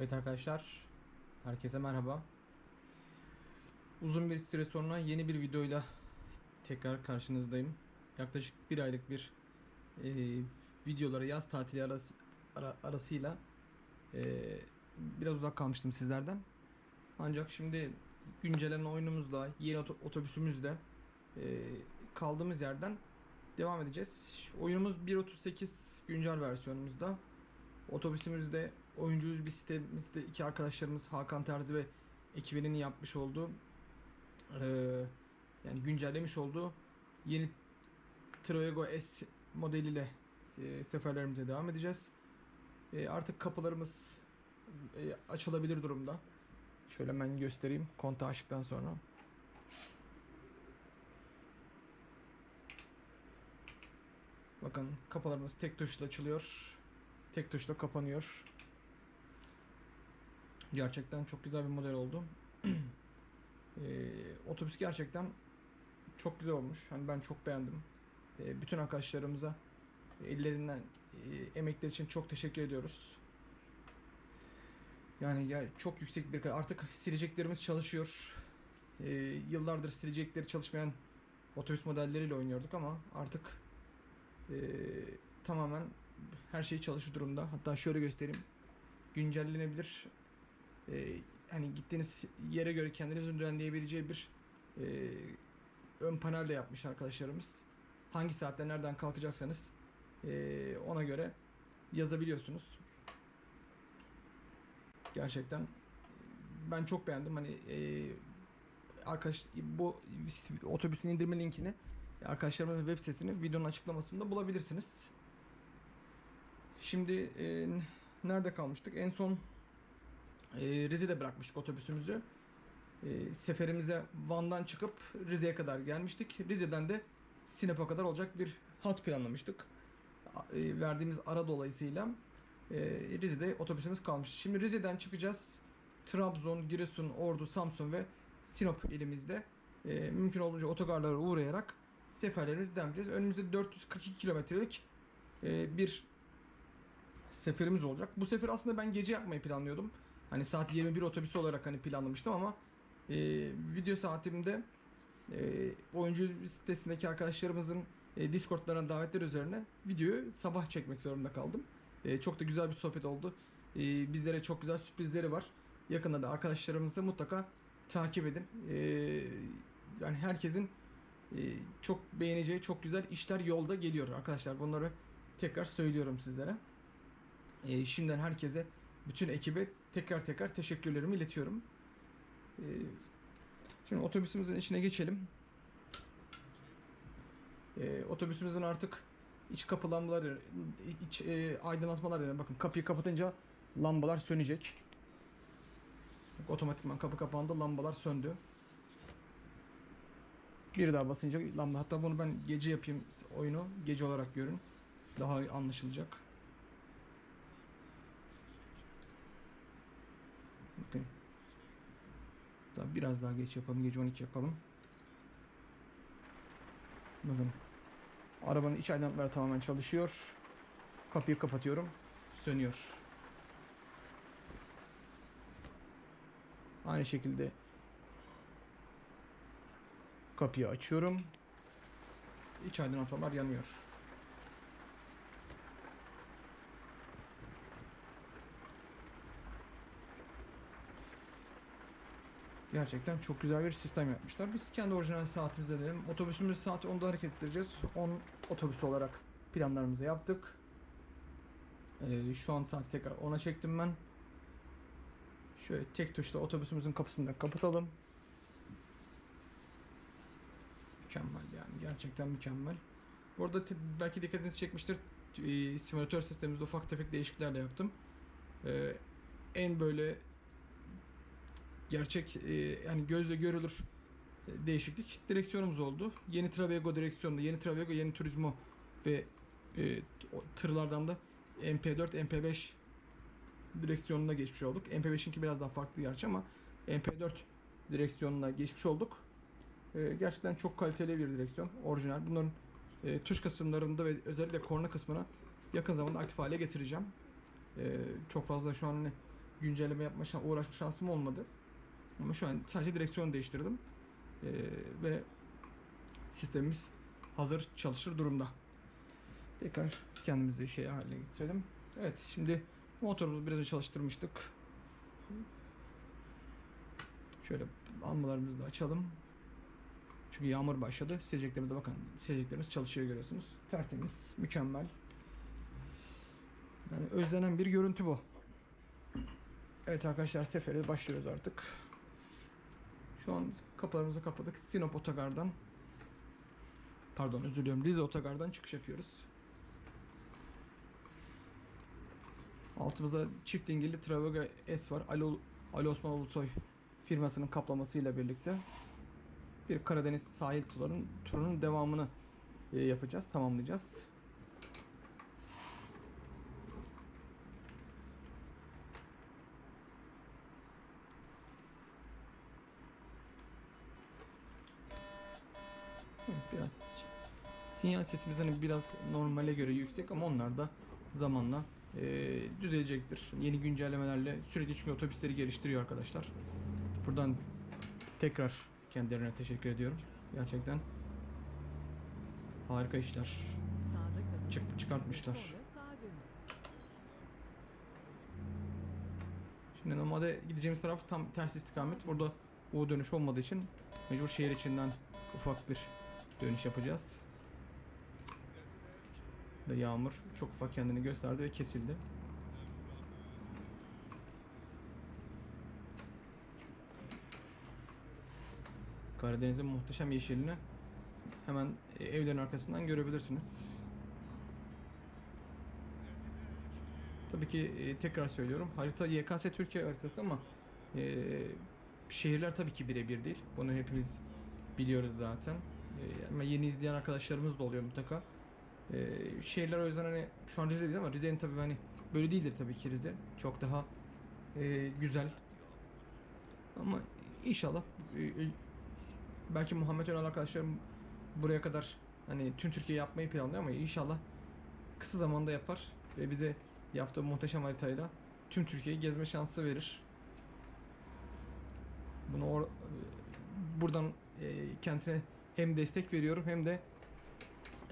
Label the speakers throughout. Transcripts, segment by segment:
Speaker 1: Evet arkadaşlar, herkese merhaba. Uzun bir süre sonra yeni bir videoyla tekrar karşınızdayım. Yaklaşık bir aylık bir e, videoları yaz tatili arası, ara- arasıyla e, biraz uzak kalmıştım sizlerden. Ancak şimdi güncellenen oyunumuzla, yeni oto- otobüsümüzle e, kaldığımız yerden devam edeceğiz. Oyunumuz 1.38 güncel versiyonumuzda. Otobüsümüzde oyuncuyuz bir sitemizde iki arkadaşlarımız Hakan Terzi ve ekibinin yapmış olduğu eee, yani güncellemiş olduğu yeni Troego S modeliyle e, seferlerimize devam edeceğiz. E, artık kapılarımız e, açılabilir durumda. Şöyle hemen göstereyim kontağı açtıktan sonra. Bakın kapılarımız tek tuşla açılıyor. Tek tuşla kapanıyor. Gerçekten çok güzel bir model oldu. Ee, otobüs gerçekten çok güzel olmuş. Hani ben çok beğendim. Ee, bütün arkadaşlarımıza ellerinden e, emekleri için çok teşekkür ediyoruz. Yani ya çok yüksek bir artık sileceklerimiz çalışıyor. Ee, yıllardır silecekleri çalışmayan otobüs modelleriyle oynuyorduk ama artık e, tamamen her şey çalışır durumda. Hatta şöyle göstereyim. Güncellenebilir. Ee, hani gittiğiniz yere göre kendinizin düzenleyebileceği bir e, ön panel de yapmış arkadaşlarımız. Hangi saatte nereden kalkacaksanız e, ona göre yazabiliyorsunuz. Gerçekten ben çok beğendim. Hani e, arkadaş bu otobüsün indirme linkini arkadaşlarımın web sitesini videonun açıklamasında bulabilirsiniz. Şimdi e, nerede kalmıştık? En son e, Rize'de bırakmıştık otobüsümüzü. E, seferimize Van'dan çıkıp Rize'ye kadar gelmiştik. Rize'den de Sinop'a kadar olacak bir hat planlamıştık. E, verdiğimiz ara dolayısıyla e, Rize'de otobüsümüz kalmıştı. Şimdi Rize'den çıkacağız. Trabzon, Giresun, Ordu, Samsun ve Sinop ilimizde e, mümkün olduğunca otogarlara uğrayarak seferlerimizi devam edeceğiz. Önümüzde 442 kilometrelik bir seferimiz olacak. Bu sefer aslında ben gece yapmayı planlıyordum. Hani saat 21 otobüsü olarak hani planlamıştım ama e, video saatimde e, oyuncu sitesindeki arkadaşlarımızın e, Discord'larına davetler üzerine videoyu sabah çekmek zorunda kaldım. E, çok da güzel bir sohbet oldu. E, bizlere çok güzel sürprizleri var. Yakında da arkadaşlarımızı mutlaka takip edin. E, yani herkesin e, çok beğeneceği çok güzel işler yolda geliyor arkadaşlar. Bunları tekrar söylüyorum sizlere. E, şimdiden herkese, bütün ekibe tekrar tekrar teşekkürlerimi iletiyorum. E, şimdi otobüsümüzün içine geçelim. E, otobüsümüzün artık iç kapı lambaları, iç e, aydınlatmalar yani bakın kapıyı kapatınca lambalar sönecek. Otomatikman kapı kapandı, lambalar söndü. Bir daha basınca lamba. Hatta bunu ben gece yapayım oyunu. Gece olarak görün. Daha anlaşılacak. Bakın. Daha biraz daha geç yapalım. Gece 12 yapalım. Bakın. Arabanın iç aydınlatmaları tamamen çalışıyor. Kapıyı kapatıyorum. Sönüyor. Aynı şekilde kapıyı açıyorum. İç aydınlatmalar yanıyor. Gerçekten çok güzel bir sistem yapmışlar. Biz kendi orijinal saatimize dedim. Otobüsümüz saati 10'da hareket ettireceğiz. 10 otobüs olarak planlarımızı yaptık. Ee, şu an saati tekrar 10'a çektim ben. Şöyle tek tuşla otobüsümüzün kapısını da kapatalım. Mükemmel yani gerçekten mükemmel. Bu arada te- belki dikkatinizi çekmiştir. E, simülatör sistemimizde ufak tefek değişiklikler de yaptım. E, en böyle gerçek e, yani gözle görülür e, değişiklik direksiyonumuz oldu. Yeni Travego direksiyonunda, yeni Travego, yeni Turismo ve e, tırlardan da MP4, MP5 direksiyonuna geçmiş olduk. MP5'inki biraz daha farklı gerçi ama MP4 direksiyonuna geçmiş olduk. E, gerçekten çok kaliteli bir direksiyon. Orijinal. Bunların e, tuş kısımlarında ve özellikle korna kısmına yakın zamanda aktif hale getireceğim. E, çok fazla şu an hani güncelleme yapma uğraşma şansım olmadı. Ama şu an sadece direksiyon değiştirdim. Ee, ve sistemimiz hazır çalışır durumda. Tekrar kendimizi şey haline getirelim. Evet şimdi motorumuzu biraz çalıştırmıştık. Şöyle lambalarımızı da açalım. Çünkü yağmur başladı. Sileceklerimize bakın. Sileceklerimiz çalışıyor görüyorsunuz. Tertemiz, mükemmel. Yani özlenen bir görüntü bu. Evet arkadaşlar sefere başlıyoruz artık. Şu an kapılarımızı kapadık. Sinop Otogar'dan pardon özür diliyorum Rize Otogar'dan çıkış yapıyoruz. Altımızda çift dingilli Travago S var. Ali, Ali Osman Ulusoy firmasının kaplamasıyla birlikte bir Karadeniz sahil turunun, turunun devamını e, yapacağız, tamamlayacağız. Evet, biraz sinyal sesimiz hani biraz normale göre yüksek ama onlar da zamanla e, düzelecektir. Yeni güncellemelerle sürekli çünkü otobüsleri geliştiriyor arkadaşlar. Buradan tekrar kendilerine teşekkür ediyorum. Gerçekten harika işler. Çık, çıkartmışlar. Şimdi normalde gideceğimiz taraf tam ters istikamet. Burada U dönüş olmadığı için mecbur şehir içinden ufak bir dönüş yapacağız. Ve yağmur çok ufak kendini gösterdi ve kesildi. Karadeniz'in muhteşem yeşilini hemen e, evlerin arkasından görebilirsiniz. Tabii ki e, tekrar söylüyorum. Harita YKS Türkiye haritası ama e, şehirler tabii ki birebir değil. Bunu hepimiz biliyoruz zaten. E, ama yeni izleyen arkadaşlarımız da oluyor mutlaka. E, şehirler o yüzden hani şu an Rize'deyiz ama Rize'nin tabii hani böyle değildir tabii ki Rize. Çok daha e, güzel. Ama inşallah e, e, belki Muhammed Önal arkadaşlarım buraya kadar hani tüm Türkiye yapmayı planlıyor ama inşallah kısa zamanda yapar ve bize yaptığı muhteşem haritayla tüm Türkiye'yi gezme şansı verir. Bunu or- buradan e, kendisine hem destek veriyorum hem de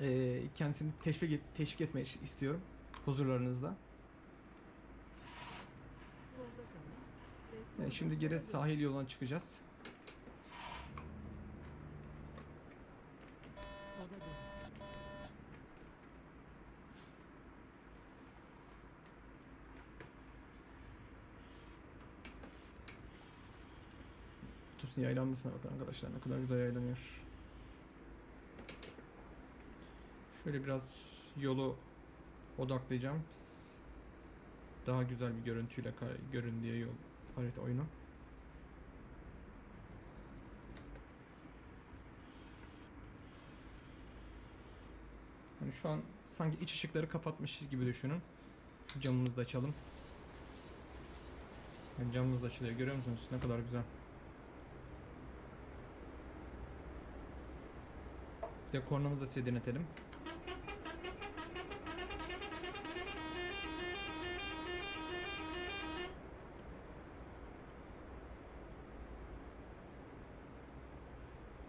Speaker 1: e, kendisini teşvik teşvik etmek istiyorum huzurlarınızda. Yani şimdi
Speaker 2: sola
Speaker 1: geri sahil yoluna çıkacağız. Otobüsün yaylanmasına bakın arkadaşlar ne kadar güzel yaylanıyor. Şöyle biraz yolu odaklayacağım. Daha güzel bir görüntüyle görün diye yol harita oyunu. Hani şu an sanki iç ışıkları kapatmışız gibi düşünün. Camımızı da açalım. Yani camımız da açılıyor. Görüyor musunuz? Ne kadar güzel. Bir de kornamızı da size denetelim.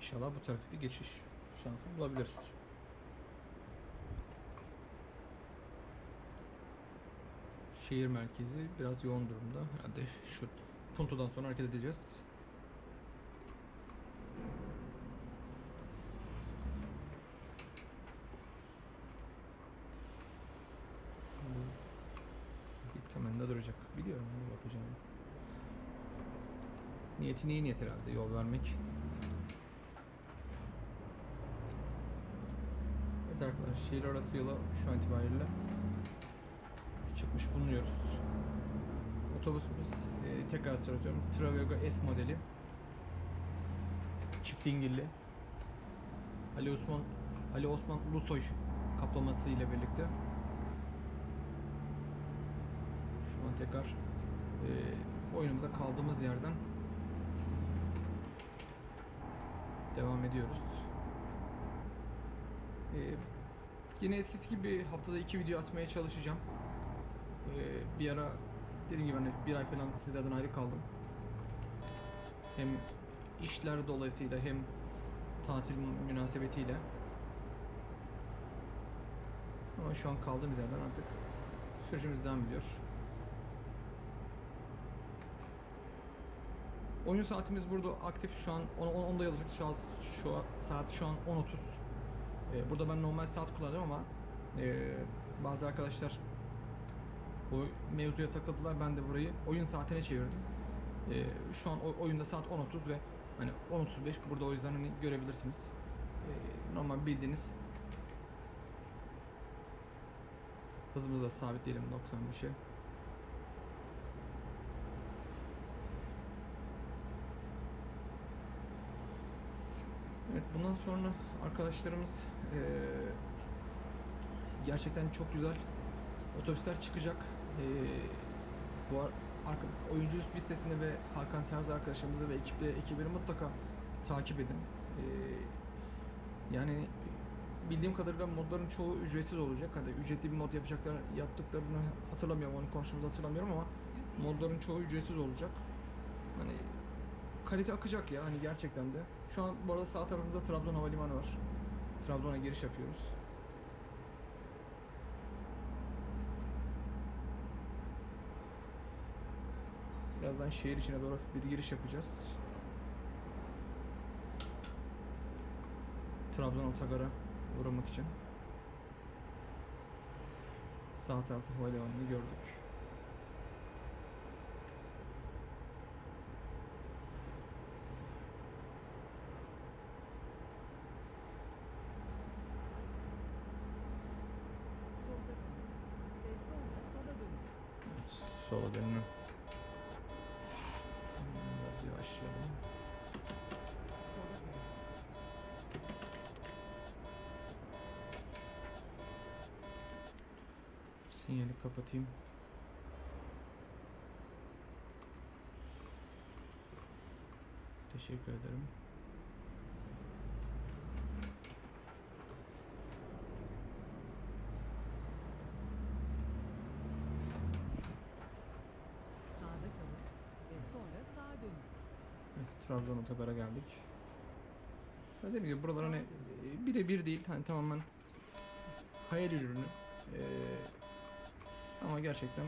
Speaker 1: İnşallah bu trafikte geçiş şansı bulabiliriz. Şehir merkezi biraz yoğun durumda. Herhalde şu Punto'dan sonra hareket edeceğiz. Temelinde duracak. Biliyorum ne yapacağımı. Niyeti iyi niyet herhalde yol vermek. Evet arkadaşlar şehir arası yola şu an itibariyle çıkmış bulunuyoruz. Otobüsümüz e, tekrar söylüyorum Travego S modeli. Çift dingilli. Ali Osman Ali Osman Ulusoy kaplaması ile birlikte. Şu an tekrar e, oyunumuza kaldığımız yerden devam ediyoruz. E, yine eskisi gibi haftada iki video atmaya çalışacağım. E, bir ara dediğim gibi hani bir ay falan sizlerden ayrı kaldım. Hem işler dolayısıyla hem tatil münasebetiyle. Ama şu an kaldığımız yerden artık sürecimiz devam ediyor. Oyun saatimiz burada aktif şu an 10 10'da yazıyor. Şu an şu an, saat şu an 10.30. Ee, burada ben normal saat kullanıyorum ama ee, bazı arkadaşlar bu mevzuya takıldılar. Ben de burayı oyun saatine çevirdim. Ee, şu an oyunda saat 10.30 ve hani 10.35 burada o yüzden hani görebilirsiniz. Normal bildiğiniz hızımızı da sabitleyelim 95'e. Evet bundan sonra arkadaşlarımız eee, gerçekten çok güzel otobüsler çıkacak. Eee, bu ar- arka, oyuncu listesini ve Hakan Terzi arkadaşımızı ve ekiple ekibini mutlaka takip edin. Eee, yani bildiğim kadarıyla modların çoğu ücretsiz olacak. Hani ücretli bir mod yapacaklar yaptıklarını hatırlamıyorum. Onu konuştuğumuzu hatırlamıyorum ama modların çoğu ücretsiz olacak. Hani kalite akacak ya hani gerçekten de. Şu an bu arada sağ tarafımızda Trabzon Havalimanı var. Trabzon'a giriş yapıyoruz. Birazdan şehir içine doğru bir giriş yapacağız. Trabzon Otogar'a uğramak için. Sağ tarafta havalimanını gördük. Sinyali kapatayım. Teşekkür ederim.
Speaker 2: Sağda kalın. Ve sonra sağa dönün.
Speaker 1: Evet, Trabzon otogara geldik. Dediğim gibi buralar hani e, birebir değil hani tamamen hayal ürünü. Ee, ama gerçekten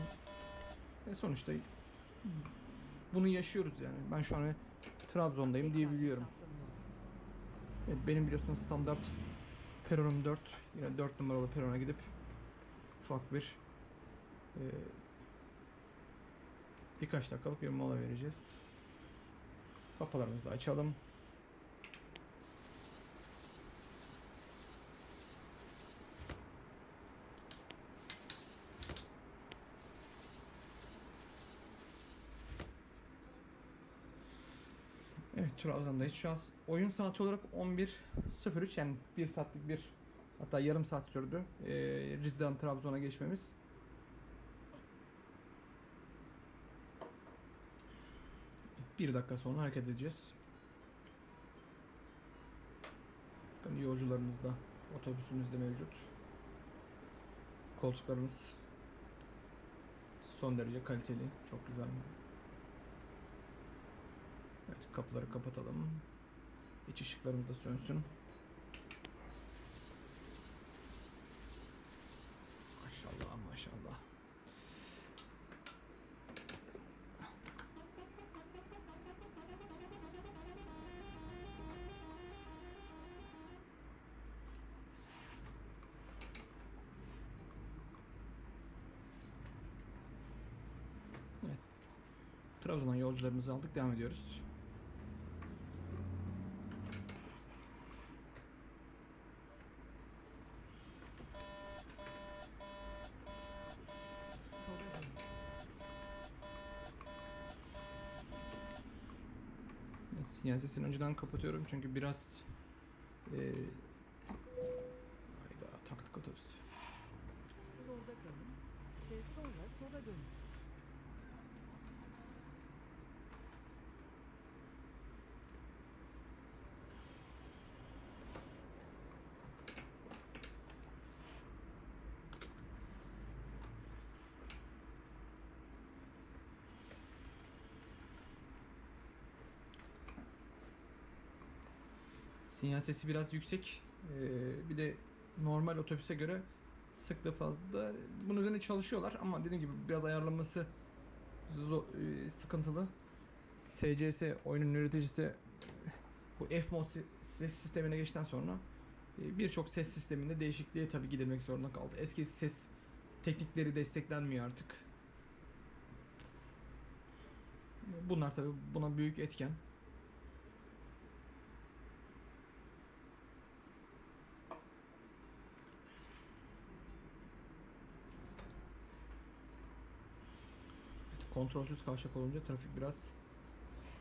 Speaker 1: e, sonuçta bunu yaşıyoruz yani. Ben şu an Trabzon'dayım diyebiliyorum. Evet, benim biliyorsunuz standart peronum 4. Yine 4 numaralı perona gidip ufak bir e, birkaç dakikalık bir mola vereceğiz. Kapılarımızı da açalım. Evet Trabzon'dayız. Şu an oyun saati olarak 11.03 yani 1 saatlik bir hatta yarım saat sürdü. Ee, Rize'den Trabzon'a geçmemiz. Bir dakika sonra hareket edeceğiz. Bakın yolcularımız da otobüsümüzde mevcut. Koltuklarımız son derece kaliteli. Çok güzel. Evet kapıları kapatalım. İç ışıklarımız da sönsün. Maşallah maşallah. Evet. Trabzon'dan yolcularımızı aldık. Devam ediyoruz.
Speaker 2: Sola dönün.
Speaker 1: Sinyal sesini önceden kapatıyorum çünkü biraz eee hayda taktık otobüs.
Speaker 2: Solda kalın. Ve sonra sola dönün.
Speaker 1: Sinyal sesi biraz yüksek. Ee, bir de normal otobüse göre sıklığı fazla. Bunun üzerine çalışıyorlar ama dediğim gibi biraz ayarlaması zo- e, sıkıntılı. SCS oyunun üreticisi bu F-Mod ses sistemine geçtikten sonra e, birçok ses sisteminde değişikliğe tabii gidilmek zorunda kaldı. Eski ses teknikleri desteklenmiyor artık. Bunlar tabii buna büyük etken. Evet, Kontrolsüz kavşak olunca trafik biraz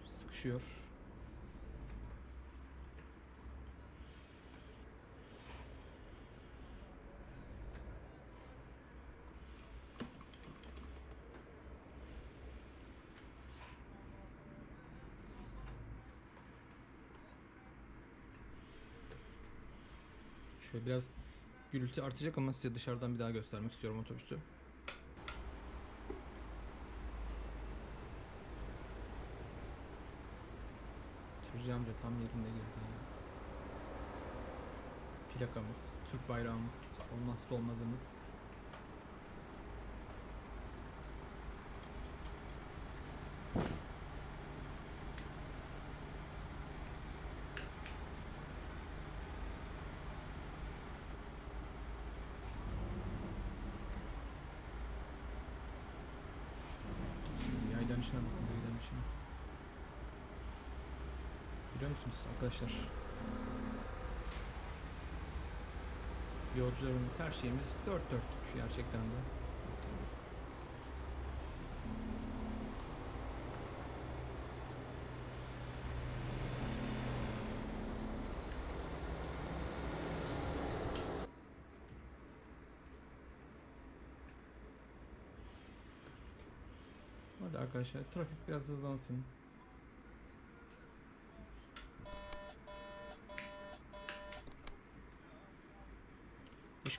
Speaker 1: sıkışıyor. Şöyle biraz gürültü artacak ama size dışarıdan bir daha göstermek istiyorum otobüsü. Amca tam yerinde girdi ya. Plakamız, Türk bayrağımız, olmazsa olmazımız. Yaylan içine bakın, yaylan içine. Biliyor musunuz arkadaşlar? Yolcularımız, her şeyimiz dört dörtlük gerçekten de. Hadi arkadaşlar trafik biraz hızlansın.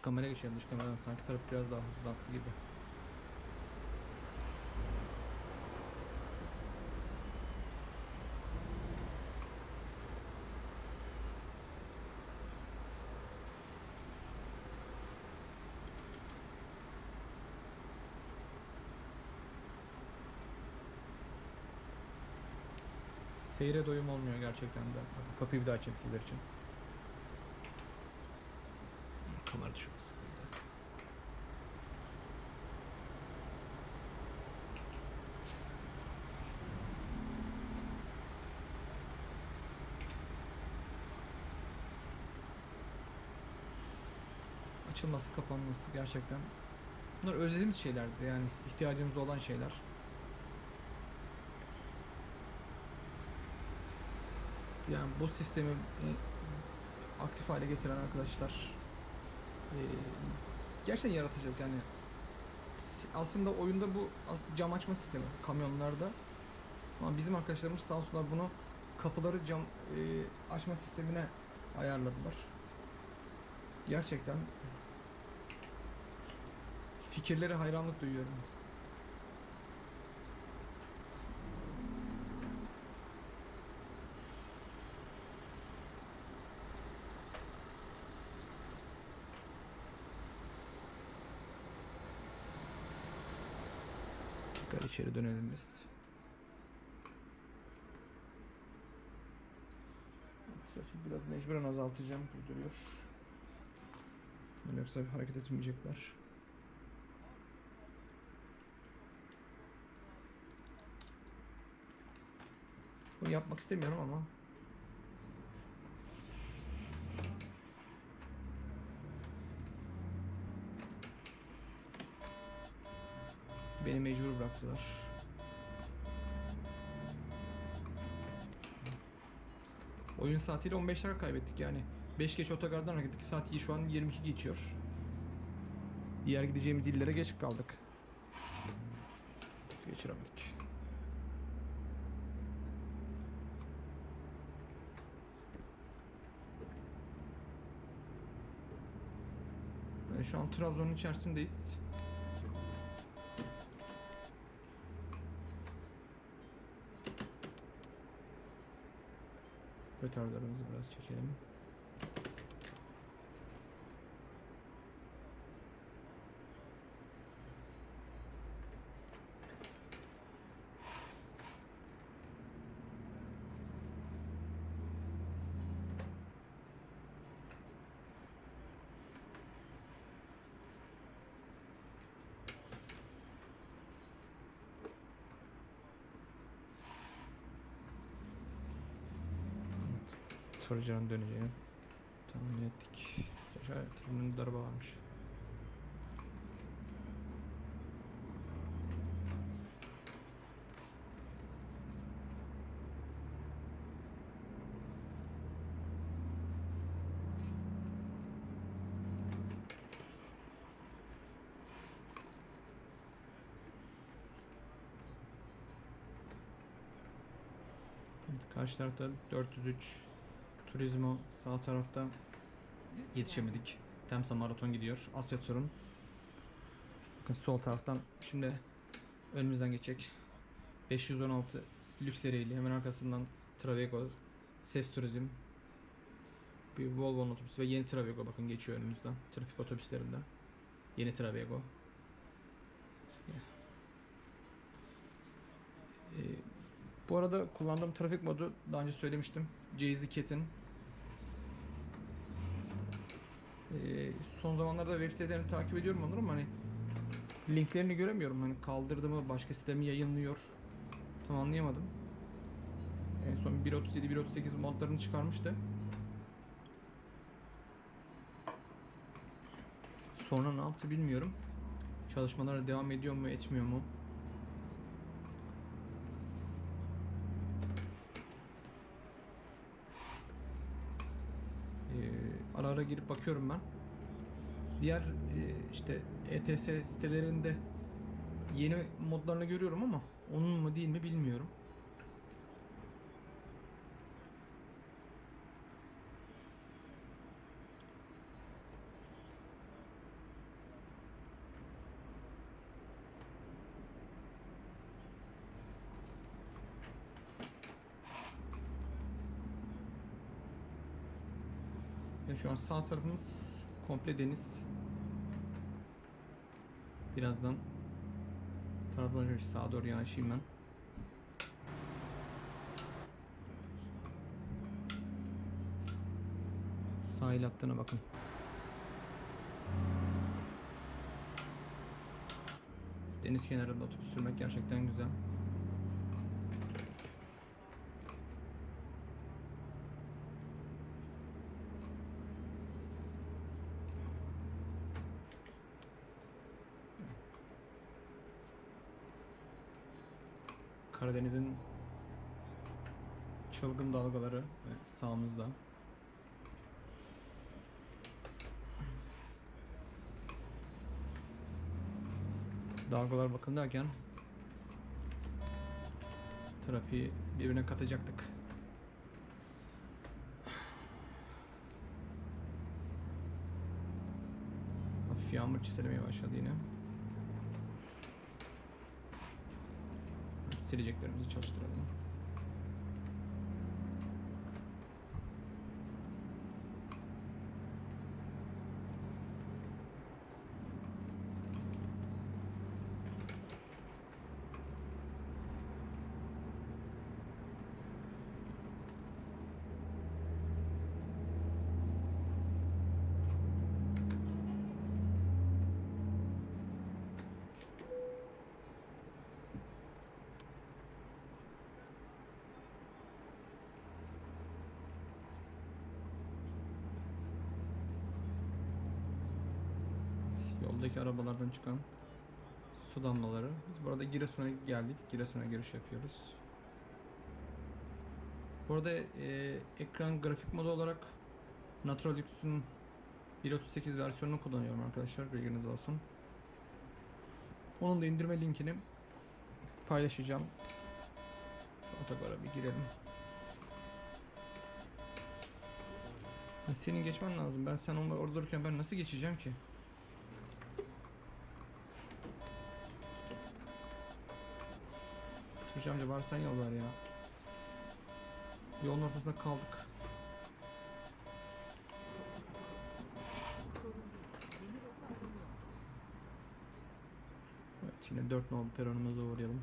Speaker 1: Kamera geçelim dış kameradan sanki trafik biraz daha hızlı aktı gibi. Seyre doyum olmuyor gerçekten de. Kapıyı bir daha çektiler için. Kamera çok sıkıntı. Açılması, kapanması gerçekten Bunlar özlediğimiz şeylerdi yani ihtiyacımız olan şeyler. Yani bu sistemi e, aktif hale getiren arkadaşlar e, gerçekten yaratıcılık yani aslında oyunda bu cam açma sistemi kamyonlarda ama bizim arkadaşlarımız sağ olsunlar bunu kapıları cam e, açma sistemine ayarladılar. Gerçekten fikirlere hayranlık duyuyorum. Tekrar içeri dönelim biz. Biraz mecburen azaltacağım gibi duruyor. Yoksa hareket etmeyecekler. Bunu yapmak istemiyorum ama beni mecbur bıraktılar. Oyun saatiyle 15 dakika kaybettik yani. 5 geç otogardan hareket ettik. Saat şu an 22 geçiyor. Diğer gideceğimiz illere geç kaldık. Biz geçiremedik. Yani şu an Trabzon'un içerisindeyiz. Rötarlarımızı biraz çekelim. Sorucanın döneceğini tahmin ettik. Evet, önünde araba varmış. Karşı tarafta 403 Turizmo sağ tarafta yetişemedik. Temsa maraton gidiyor. Asya turun. Bakın sol taraftan şimdi önümüzden geçecek. 516 lüks seriyle hemen arkasından Travego, Ses Turizm, bir Volvo otobüsü ve yeni Travego bakın geçiyor önümüzden. Trafik otobüslerinde. Yeni Travego. Ee, bu arada kullandığım trafik modu daha önce söylemiştim. Jay-Z Cat'in Ee, son zamanlarda web sitelerini takip ediyorum onları ama hani linklerini göremiyorum. Hani kaldırdı mı, başka site mi yayınlıyor? Tam anlayamadım. En son 1.37, 1.38 modlarını çıkarmıştı. Sonra ne yaptı bilmiyorum. Çalışmalara devam ediyor mu, etmiyor mu? Ee, ara ara girip bakıyorum ben. Diğer e, işte ETS sitelerinde yeni modlarını görüyorum ama onun mu değil mi bilmiyorum. Sağ tarafımız komple deniz. Birazdan şöyle sağa doğru yanaşayım ben. Sahil hattına bakın. Deniz kenarında otobüs sürmek gerçekten güzel. Karadeniz'in çılgın dalgaları ve sağımızda. Dalgalar bakın derken trafiği birbirine katacaktık. Hafif yağmur çiselemeye başladı yine. Sileceklerimizi çalıştıralım. Yoldaki arabalardan çıkan su damlaları. Biz burada Giresun'a geldik. Giresun'a giriş yapıyoruz. Burada e, ekran grafik modu olarak Naturalix'in 1.38 versiyonunu kullanıyorum arkadaşlar. Bilginiz olsun. Onun da indirme linkini paylaşacağım. Otogara bir girelim. Senin geçmen lazım. Ben sen onlar orada dururken ben nasıl geçeceğim ki? Şükrü amca bari sen yol ya. Yolun ortasında kaldık. Evet yine 4 nolu peronumuza uğrayalım.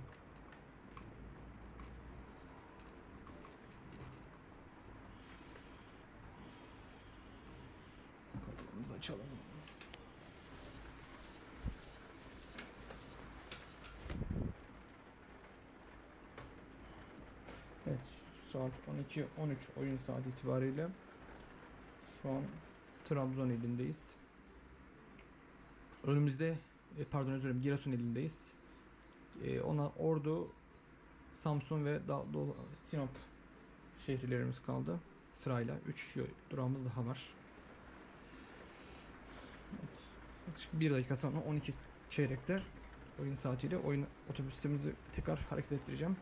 Speaker 1: Kapımızı açalım. Evet, saat 12.13 oyun saati itibariyle şu an Trabzon ilindeyiz. Önümüzde, e, pardon özür dilerim, Giresun ilindeyiz. E, ona Ordu, Samsun ve Sinop şehirlerimiz kaldı. Sırayla 3 durağımız daha var. Evet. Yaklaşık 1 dakika sonra 12 çeyrekte oyun saatiyle oyun otobüsümüzü tekrar hareket ettireceğim.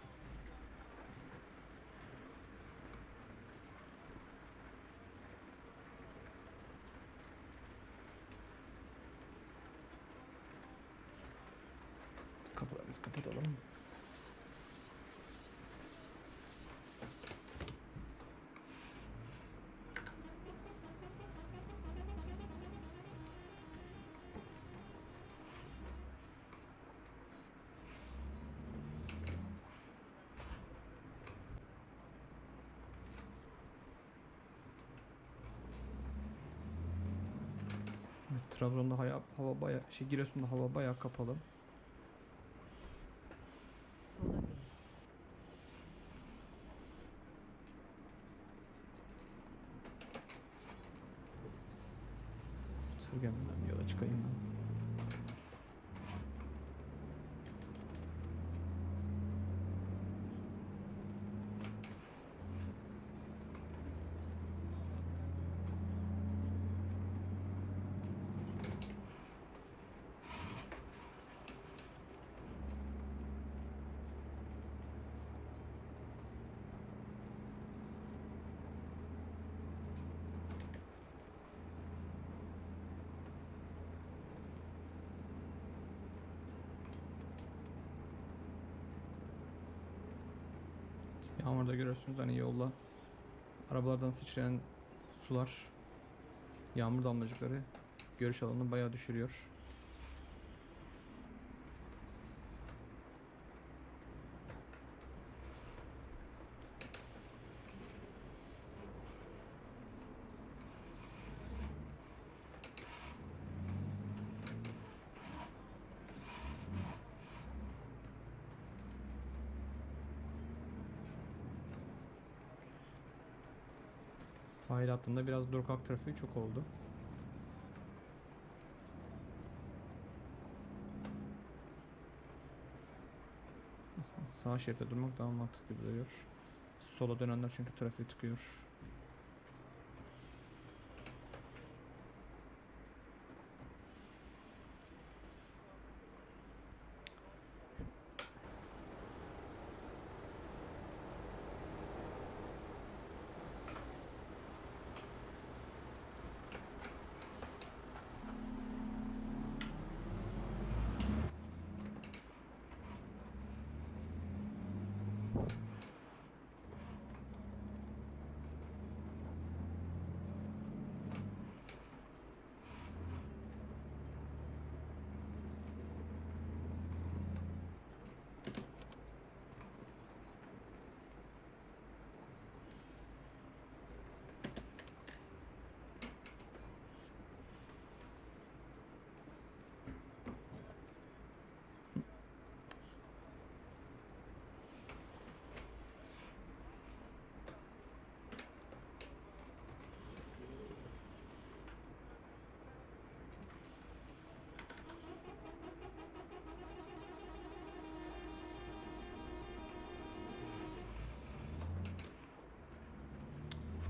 Speaker 1: Trabzon'da hava, hava baya şey Giresun'da hava bayağı kapalı. Sürgen'den yola çıkayım ben. Yağmurda görüyorsunuz hani yolda arabalardan sıçrayan sular, yağmur damlacıkları görüş alanını bayağı düşürüyor. Sahil hattında biraz durkak trafiği çok oldu. Sağ şeritte durmak daha mantıklı duruyor. Sola dönenler çünkü trafiği tıkıyor.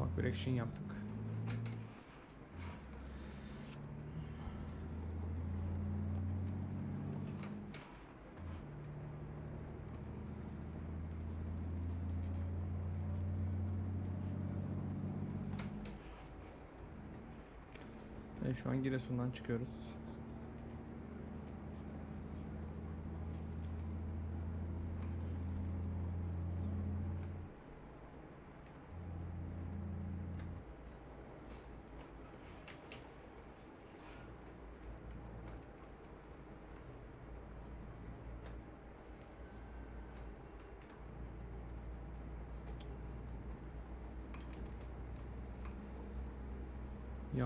Speaker 1: Ufak bir action yaptık. Evet, şu an Giresun'dan çıkıyoruz.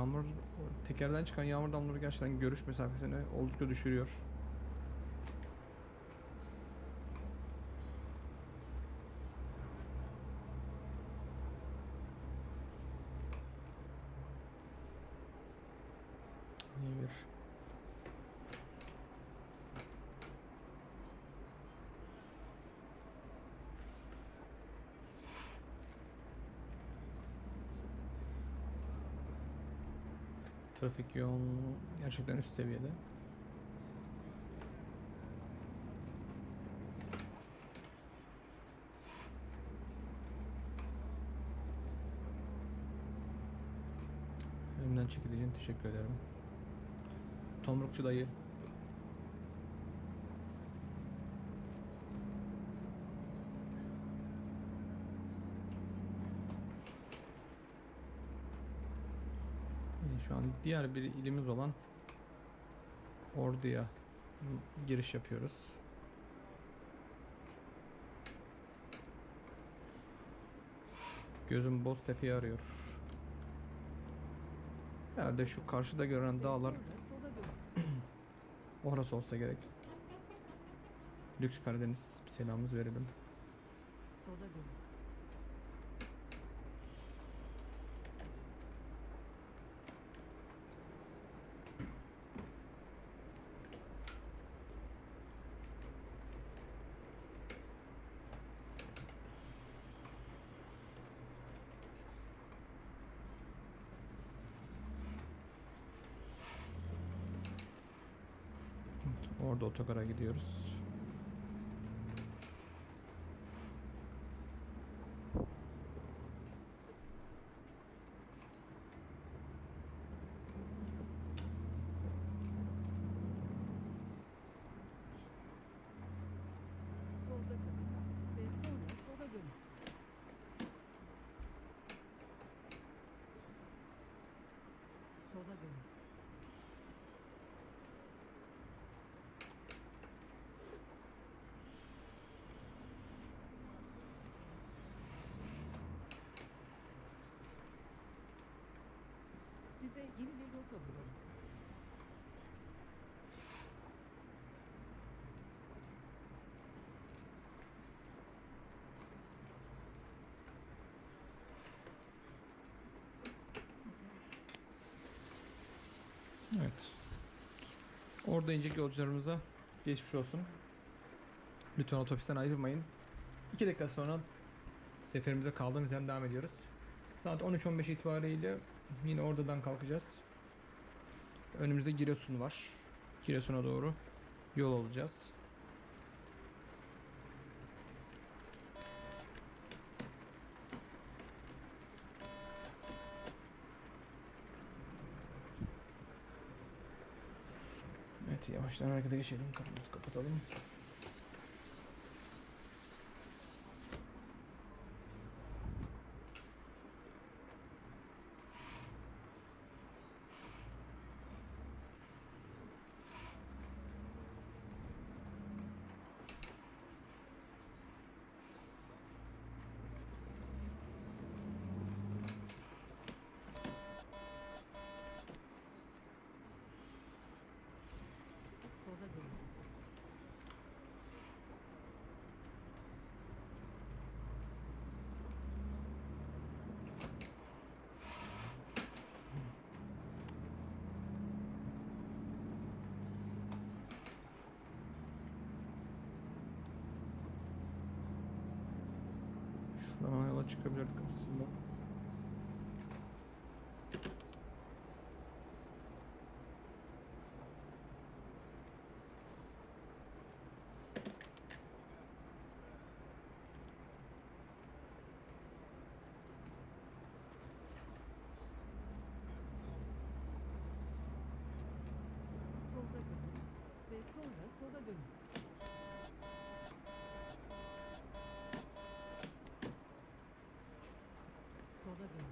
Speaker 1: Yağmur, tekerden çıkan yağmur damlaları gerçekten görüş mesafesini oldukça düşürüyor. İyi bir Trafik yoğunluğu gerçekten üst seviyede. Elimden çekildiğin teşekkür ederim. Tomrukçu dayı. İyi, An diğer bir ilimiz olan Ordu'ya giriş yapıyoruz. Gözüm Boztepe'yi arıyor. Herhalde şu karşıda görünen dağlar orası olsa gerek. Lüks Karadeniz selamımızı verelim.
Speaker 2: Sola dönün.
Speaker 1: Orada otogara gidiyoruz.
Speaker 2: Solda kalın. Ve sonra sola dönün. Sola dönün. Size yeni bir rota bulalım.
Speaker 1: Evet. Orada inecek yolcularımıza geçmiş olsun. Lütfen otobüsten ayrılmayın. 2 dakika sonra seferimize kaldığımız yerden devam ediyoruz. Saat 13.15 itibariyle yine oradan kalkacağız. Önümüzde Giresun var. Giresun'a doğru yol alacağız. Evet yavaştan harekete geçelim. Kapımızı kapatalım.
Speaker 2: Sola dönün.
Speaker 1: Şuradan yola çıkabilirdik aslında.
Speaker 2: Solda kalın. Ve sonra sola dönün. Sola dönün.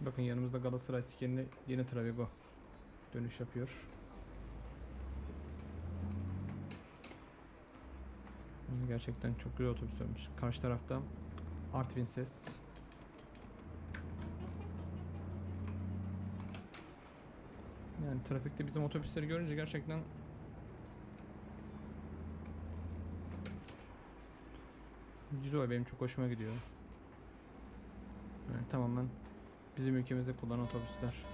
Speaker 1: Bakın yanımızda Galatasaray stikerinde yeni Travego dönüş yapıyor. Gerçekten çok güzel otobüslermiş. Karşı tarafta Artvin ses. Yani trafikte bizim otobüsleri görünce gerçekten güzel benim çok hoşuma gidiyor. Yani tamamen bizim ülkemizde kullanılan otobüsler.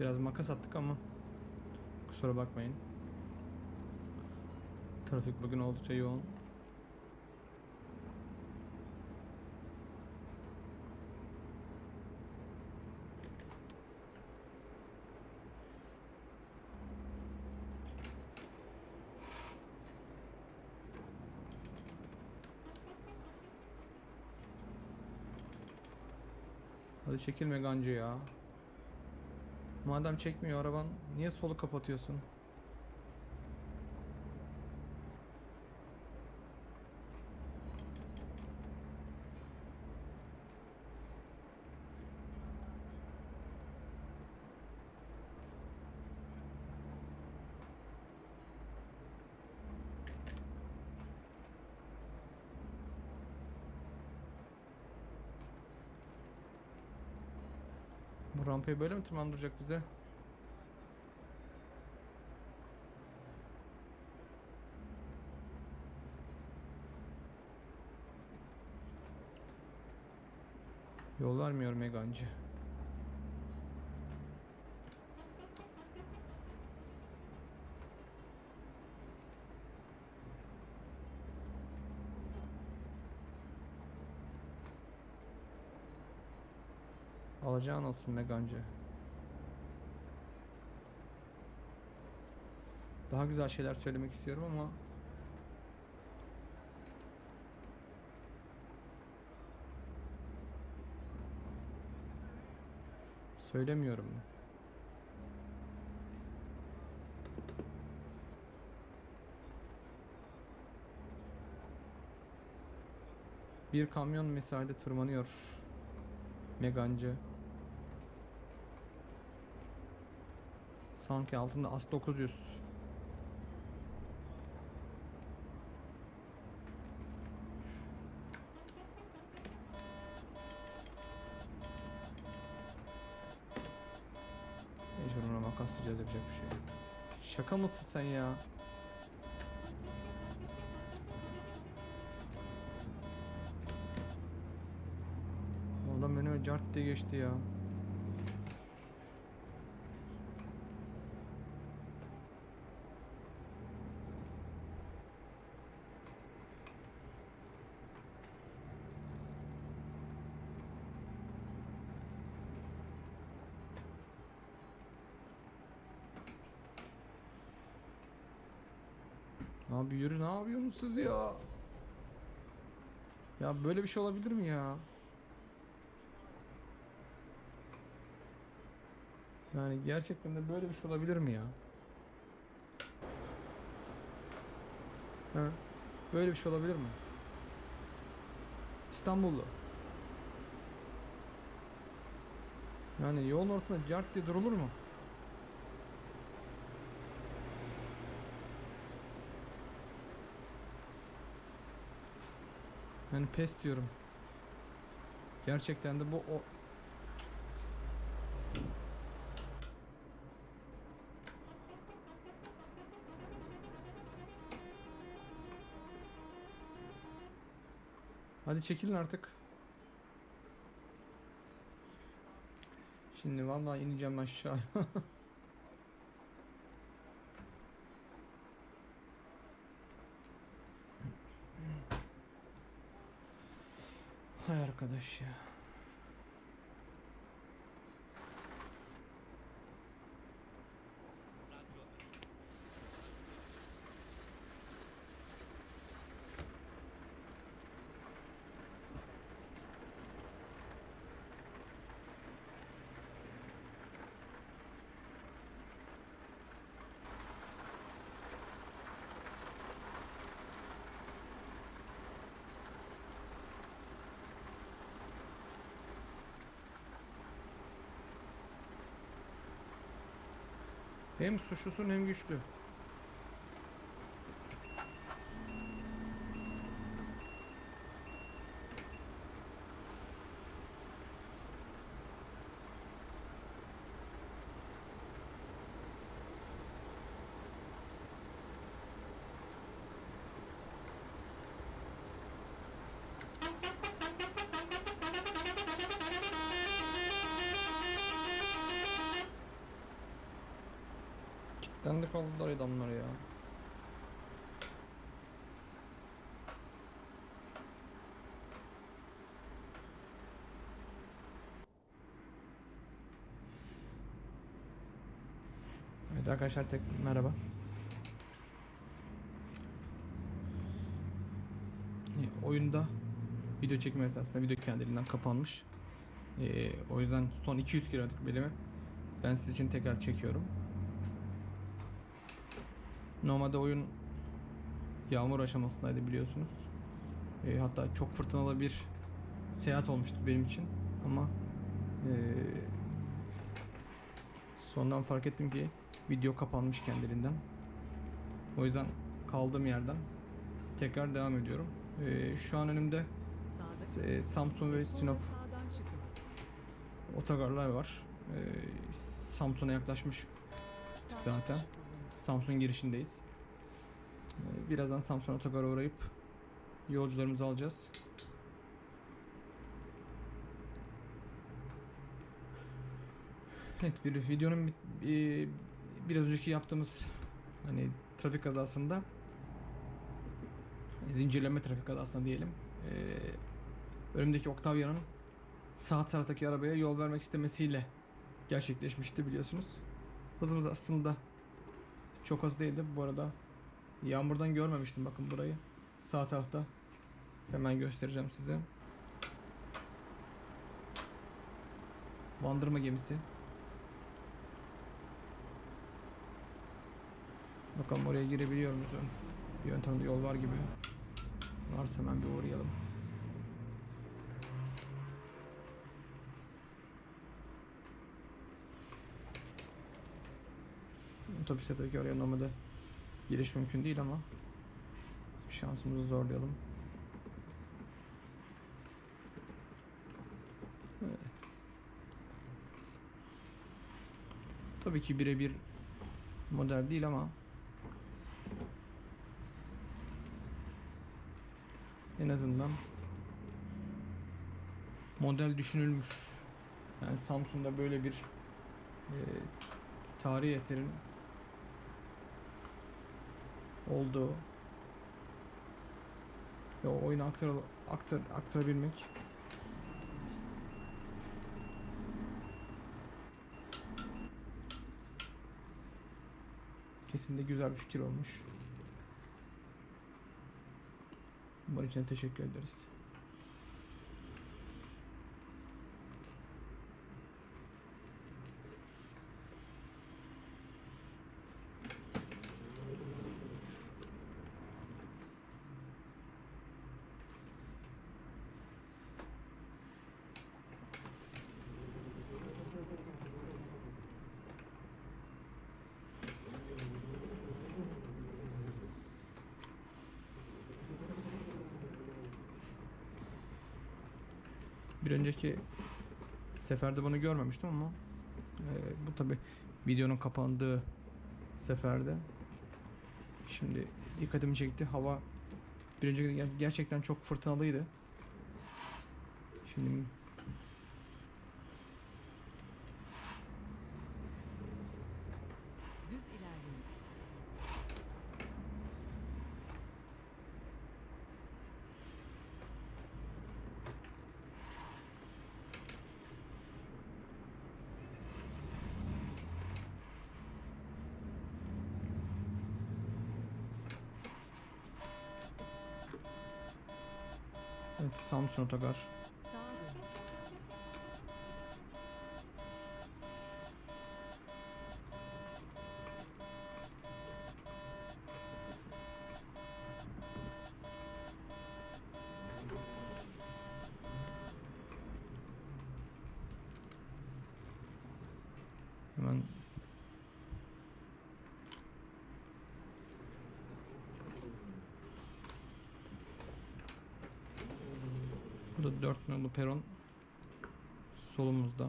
Speaker 1: Biraz makas attık ama kusura bakmayın. Trafik bugün oldukça yoğun. Çekilme gancı ya. Madem çekmiyor araban niye solu kapatıyorsun? Bu rampayı böyle mi tırmandıracak bize? Yol vermiyor Megancı. Alacağın olsun Megancı. Daha güzel şeyler söylemek istiyorum ama söylemiyorum. Bir kamyon misali tırmanıyor. Megancı. Sanki altında As 900. Mecbur ona makaslayacağız yapacak bir şey. Şaka mısın sen ya? Adam önüme cart diye geçti ya. Abi yürü ne yapıyorsunuz siz ya? Ya böyle bir şey olabilir mi ya? Yani gerçekten de böyle bir şey olabilir mi ya? Ha? Böyle bir şey olabilir mi? İstanbullu. Yani yolun ortasında cart diye durulur mu? Yani pes diyorum. Gerçekten de bu o Hadi çekilin artık. Şimdi vallahi ineceğim aşağı. ya. Hem suçlusun hem güçlü. Kilitlendi kaldılar adamlar ya. Evet arkadaşlar tek merhaba. E, oyunda video çekme esnasında video kendiliğinden kapanmış. E, o yüzden son 200 kilometrik bölümü ben siz için tekrar çekiyorum. Normalde oyun yağmur aşamasındaydı biliyorsunuz. E, hatta çok fırtınalı bir seyahat olmuştu benim için ama e, sondan fark ettim ki video kapanmış kendiliğinden. O yüzden kaldığım yerden tekrar devam ediyorum. E, şu an önümde e, Samsun ve
Speaker 2: Sonra
Speaker 1: Sinop otogarlar var. E, Samsun'a yaklaşmış Zaten. Samsun girişindeyiz. Ee, Birazdan Samsun Otogar'a uğrayıp yolcularımızı alacağız. Evet bir videonun bit- e, biraz önceki yaptığımız hani trafik kazasında zincirleme trafik kazasında diyelim. Ee, önümdeki Octavia'nın sağ taraftaki arabaya yol vermek istemesiyle gerçekleşmişti biliyorsunuz. Hızımız aslında çok az değildi bu arada. Yağmurdan görmemiştim bakın burayı. Sağ tarafta. Hemen göstereceğim size. Bandırma gemisi. Bakalım oraya girebiliyor muyuz? Bir yöntemde yol var gibi. Varsa hemen bir uğrayalım. Otobüste tabii ki oraya normalde giriş mümkün değil ama şansımızı zorlayalım. Tabii ki birebir model değil ama en azından model düşünülmüş. Yani Samsun'da böyle bir e, tarihi eserin olduğu ve o oyunu aktar, aktar, aktarabilmek kesinlikle güzel bir fikir olmuş. Bunun için teşekkür ederiz. Bir önceki seferde bunu görmemiştim ama e, bu tabi videonun kapandığı seferde. Şimdi dikkatimi çekti. Hava bir önceki ger- gerçekten çok fırtınalıydı. Şimdi
Speaker 2: Düz ilerleyin.
Speaker 1: Evet, Samsun Otogar.
Speaker 2: Sağa dönün.
Speaker 1: Hemen Bu da 4 nolu peron solumuzda.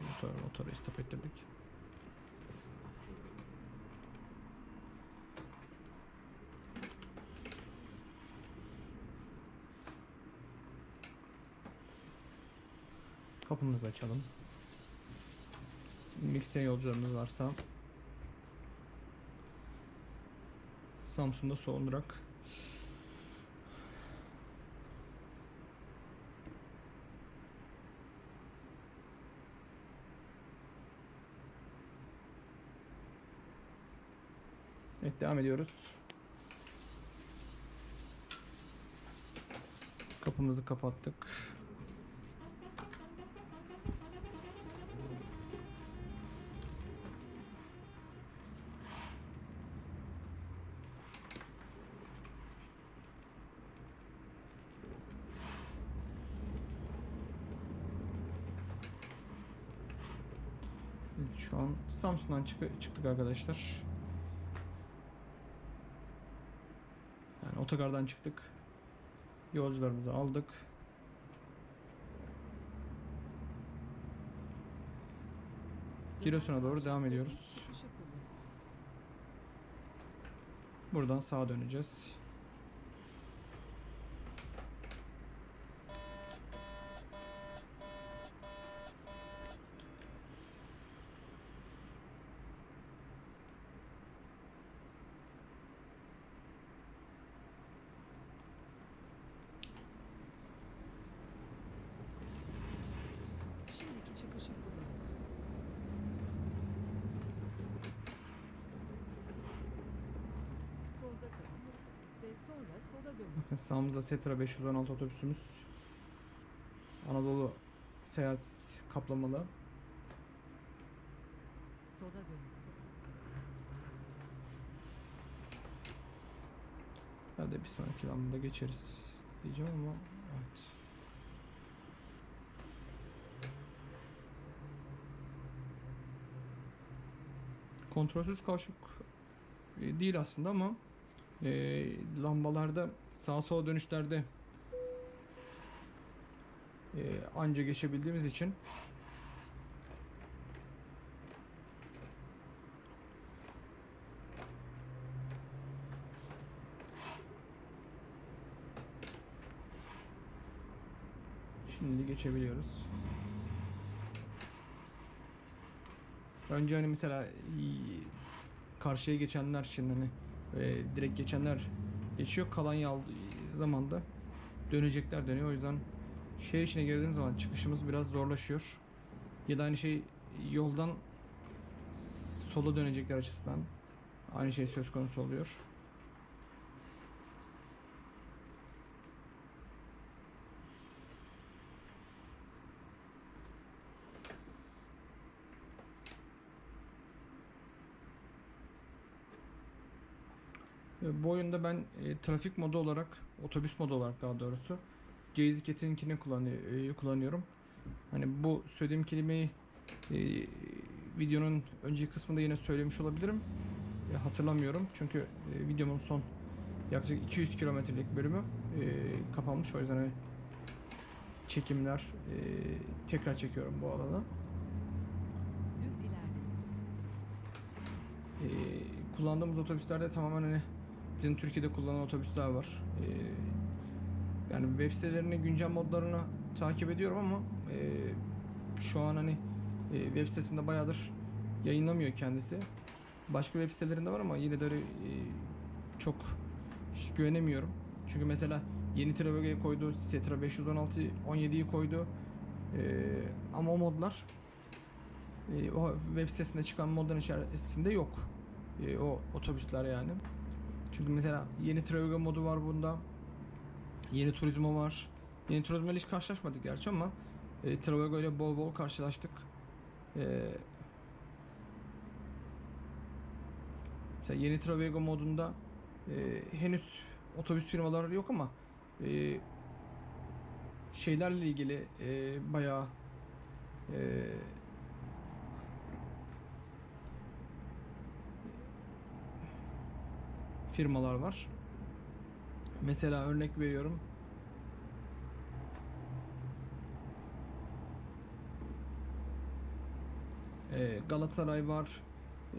Speaker 1: Motor, motoru istop ettirdik. Kapımızı açalım. Mixte yolcularımız varsa Samsun'da son durak. Evet devam ediyoruz. Kapımızı kapattık. Şu an Samsun'dan çık- çıktık arkadaşlar. Otogardan çıktık. Yolcularımızı aldık. Giresun'a doğru devam ediyoruz. Buradan sağa döneceğiz.
Speaker 2: Şimdiki çıkışı kullanın. Solda kalın ve sonra sola dönün.
Speaker 1: Bakın sağımızda Setra 516 otobüsümüz. Anadolu seyahat kaplamalı.
Speaker 2: Sola dönün.
Speaker 1: Herhalde bir sonraki lambada geçeriz diyeceğim ama evet. Kontrolsüz kavşak e, değil aslında ama e, lambalarda sağa sola dönüşlerde e, anca geçebildiğimiz için Şimdi geçebiliyoruz. Önce hani mesela karşıya geçenler için hani e, direkt geçenler geçiyor. Kalan zamanda dönecekler dönüyor. O yüzden şehir içine girdiğimiz zaman çıkışımız biraz zorlaşıyor. Ya da aynı şey yoldan sola dönecekler açısından aynı şey söz konusu oluyor. Bu oyunda ben e, trafik modu olarak, otobüs modu olarak daha doğrusu Jazzy kullanı- e, kullanıyorum. Hani bu söylediğim kelimeyi e, videonun önceki kısmında yine söylemiş olabilirim. E, hatırlamıyorum çünkü e, videomun son yaklaşık 200 kilometrelik bölümü e, kapanmış. O yüzden hani çekimler e, tekrar çekiyorum bu alana.
Speaker 2: Düz ilerleyin.
Speaker 1: Ee, kullandığımız otobüslerde tamamen hani bizim Türkiye'de kullanılan otobüsler var. Ee, yani web sitelerinin güncel modlarını takip ediyorum ama e, şu an hani e, web sitesinde bayağıdır yayınlamıyor kendisi. Başka web sitelerinde var ama yine de öyle, e, çok güvenemiyorum. Çünkü mesela yeni Travego'ya koydu, Setra 516 17'yi koydu. Ee, ama o modlar e, o web sitesinde çıkan modların içerisinde yok. E, o otobüsler yani. Çünkü mesela yeni Travigo modu var bunda. Yeni Turizmo var. Yeni Turizmo ile hiç karşılaşmadık gerçi ama e, Travigo ile bol bol karşılaştık. E, mesela yeni Travigo modunda e, henüz otobüs firmaları yok ama e, şeylerle ilgili e, bayağı e, firmalar var. Mesela örnek veriyorum. Ee, Galatasaray var, ee,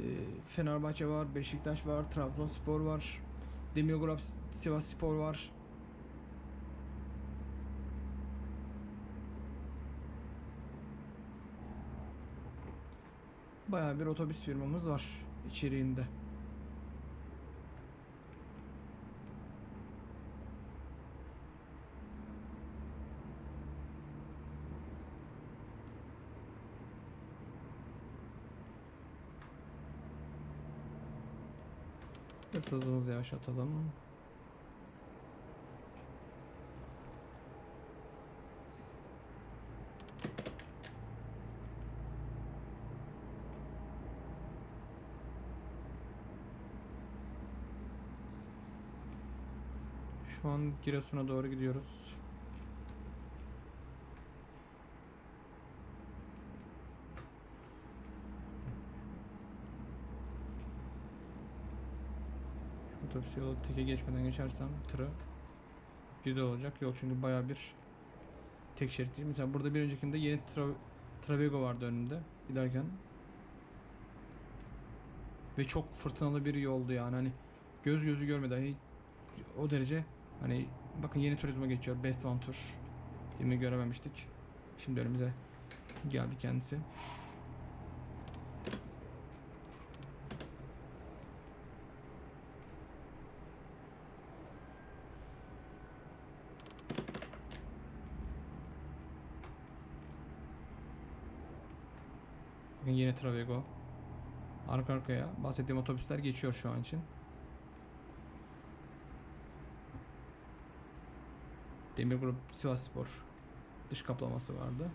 Speaker 1: Fenerbahçe var, Beşiktaş var, Trabzonspor var, Demirgolab Sivas var. Baya bir otobüs firmamız var içeriğinde. Biraz hızımızı yavaşlatalım. Şu an Giresun'a doğru gidiyoruz. Otobüs yolu teke geçmeden geçersem tırı güzel olacak. Yol çünkü baya bir tek şerit değil. Mesela burada bir öncekinde yeni tra Travego vardı önünde giderken. Ve çok fırtınalı bir yoldu yani. Hani göz gözü görmedi hani o derece hani bakın yeni turizme geçiyor. Best One Tour filmi görememiştik? Şimdi önümüze geldi kendisi Travego arka arkaya bahsettiğim otobüsler geçiyor şu an için Demir Grup Sivas Spor dış kaplaması vardı.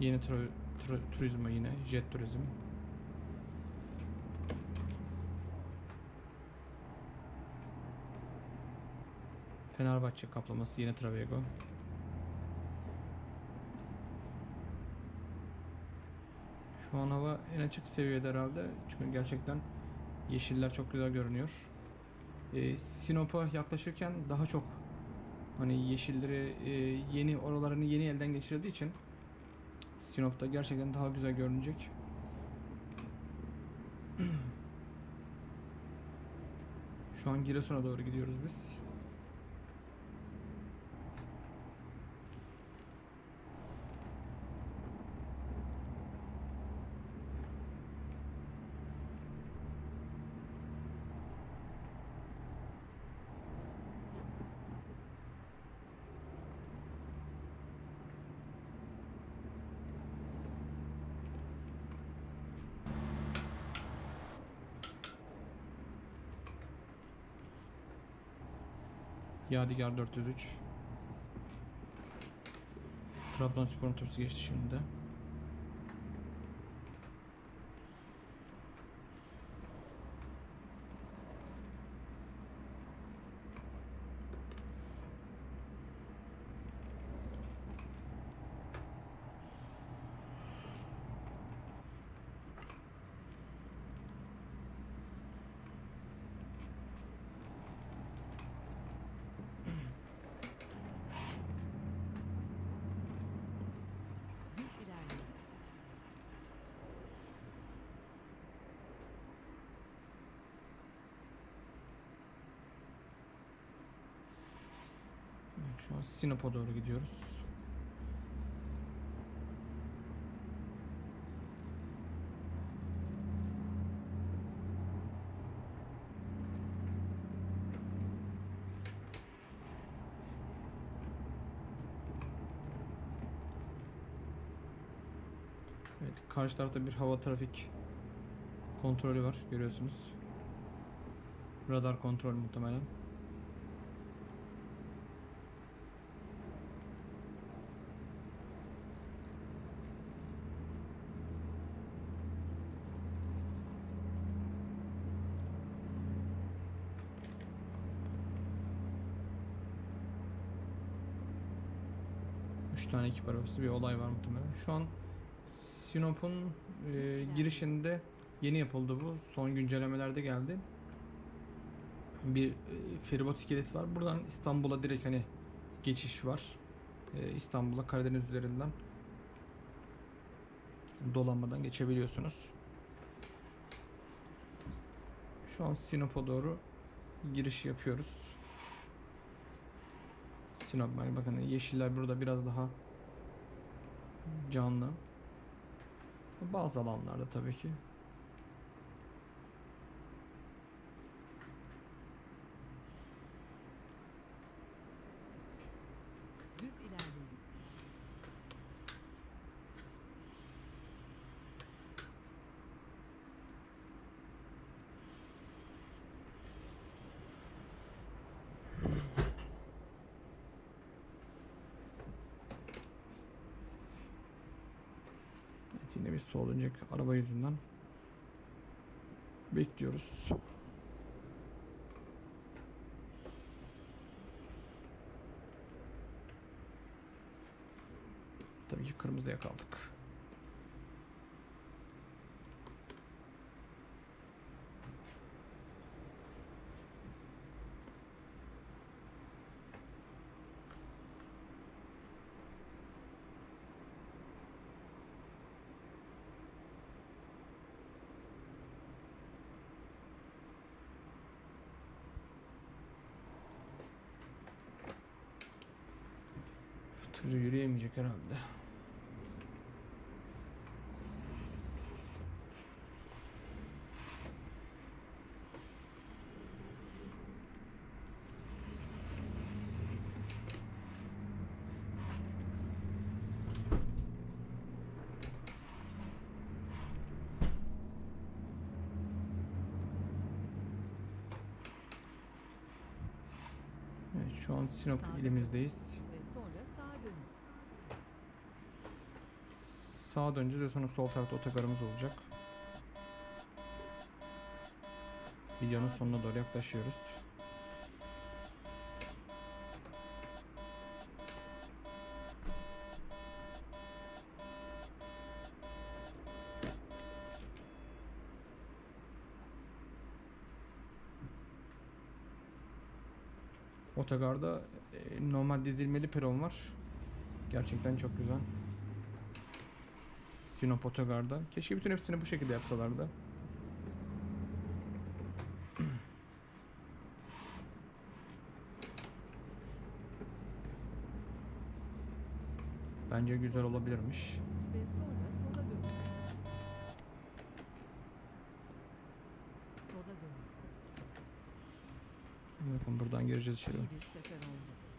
Speaker 1: Yeni tur, tur, turizmo yine jet turizm. Fenerbahçe kaplaması yine Travego. Şu an hava en açık seviyede herhalde. Çünkü gerçekten yeşiller çok güzel görünüyor. Ee, Sinop'a yaklaşırken daha çok hani yeşilleri e, yeni oralarını yeni elden geçirildiği için Sinop'ta gerçekten daha güzel görünecek. Şu an Giresun'a doğru gidiyoruz biz. Yadigar 403. Trabzonspor otobüsü geçti şimdi de. Sinop'a doğru gidiyoruz. Evet, karşı tarafta bir hava trafik kontrolü var görüyorsunuz. Radar kontrol muhtemelen. Üç tane ekip arabası bir olay var muhtemelen. Şu an Sinop'un e, girişinde yeni yapıldı bu. Son güncellemelerde geldi. Bir e, feribot iskelesi var. Buradan İstanbul'a direkt hani geçiş var. E, İstanbul'a Karadeniz üzerinden dolanmadan geçebiliyorsunuz. Şu an Sinop'a doğru giriş yapıyoruz. Sinop yani bakın yeşiller burada biraz daha canlı. Bazı alanlarda tabii ki.
Speaker 2: Düz ilerleyin.
Speaker 1: Evet, yine bir sol dönecek araba yüzünden. Bekliyoruz. Tabii ki kırmızıya kaldık. Tır yürüyemeyecek herhalde. Evet, şu an Sinop ilimizdeyiz.
Speaker 2: Ve sonra sağa dönün.
Speaker 1: Sağa döneceğiz ve sonra sol tarafta otogarımız olacak. Videonun sonuna doğru yaklaşıyoruz. Otogarda e, normal dizilmeli peron var. Gerçekten çok güzel. Sinop Otogar'da. Keşke bütün hepsini bu şekilde yapsalardı. Bence güzel olabilirmiş.
Speaker 2: Ve sonra sola dönün. Sola dönün.
Speaker 1: Bakın buradan gireceğiz içeri.
Speaker 2: İyi bir sefer oldu.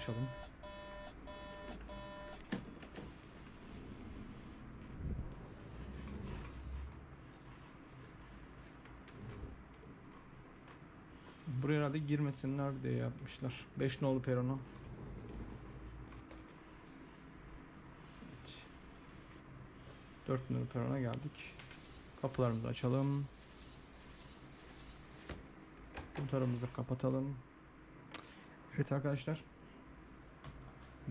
Speaker 1: Yaklaşalım. Buraya herhalde girmesinler diye yapmışlar. 5 nolu peronu. Evet. 4 nolu perona geldik. Kapılarımızı açalım. Motorumuzu kapatalım. Evet arkadaşlar.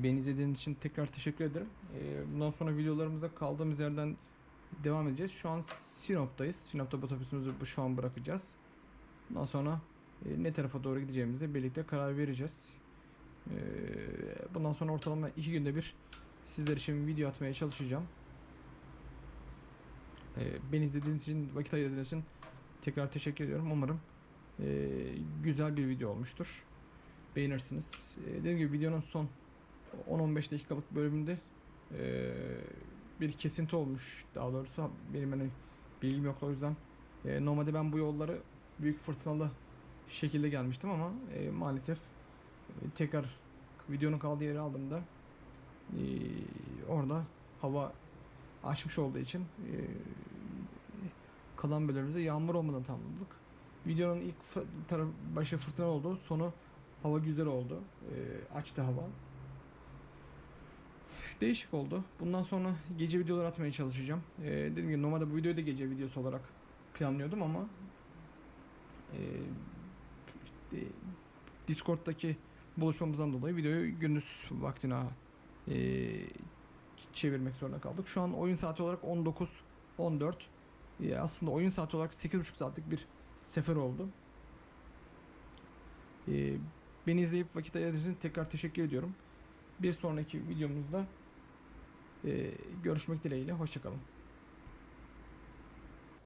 Speaker 1: Beni izlediğiniz için tekrar teşekkür ederim. Ee, bundan sonra videolarımıza kaldığımız yerden devam edeceğiz. Şu an Sinop'tayız. Sinop'ta otobüsümüzü şu an bırakacağız. Bundan sonra e, ne tarafa doğru gideceğimizi birlikte karar vereceğiz. Ee, bundan sonra ortalama iki günde bir sizler için video atmaya çalışacağım. Ee, beni izlediğiniz için, vakit ayırdığınız için tekrar teşekkür ediyorum. Umarım e, güzel bir video olmuştur. Beğenirsiniz. Dediğim gibi videonun son 10-15 dakikalık bölümünde e, bir kesinti olmuş. Daha doğrusu benim hani bilgim yok o yüzden. E, normalde ben bu yolları büyük fırtınalı şekilde gelmiştim ama e, maalesef e, tekrar videonun kaldığı yeri aldığımda e, orada hava açmış olduğu için e, kalan bölümümüzde yağmur olmadan tamamladık. Videonun ilk taraf başı fırtına oldu. Sonu Hava güzel oldu. Ee, açtı hava. Değişik oldu. Bundan sonra gece videolar atmaya çalışacağım. Ee, dediğim gibi normalde bu videoyu da gece videosu olarak planlıyordum ama e, işte Discord'daki buluşmamızdan dolayı videoyu gündüz vaktine e, çevirmek zorunda kaldık. Şu an oyun saati olarak 19 14. E, aslında oyun saati olarak 8,5 saatlik bir sefer oldu. E, beni izleyip vakit ayırdığınız için tekrar teşekkür ediyorum. Bir sonraki videomuzda görüşmek dileğiyle. Hoşçakalın.